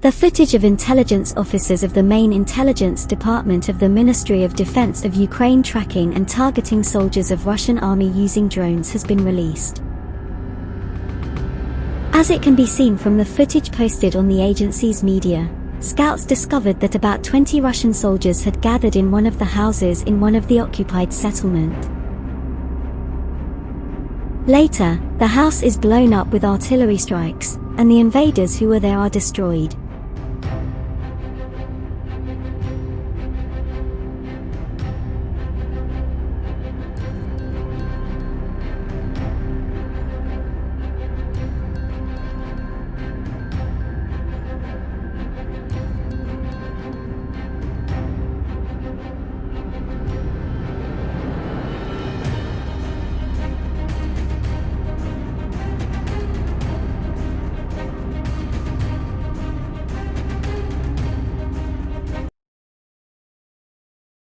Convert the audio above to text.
The footage of intelligence officers of the main intelligence department of the Ministry of Defense of Ukraine tracking and targeting soldiers of Russian army using drones has been released. As it can be seen from the footage posted on the agency's media, scouts discovered that about 20 Russian soldiers had gathered in one of the houses in one of the occupied settlement. Later, the house is blown up with artillery strikes, and the invaders who were there are destroyed.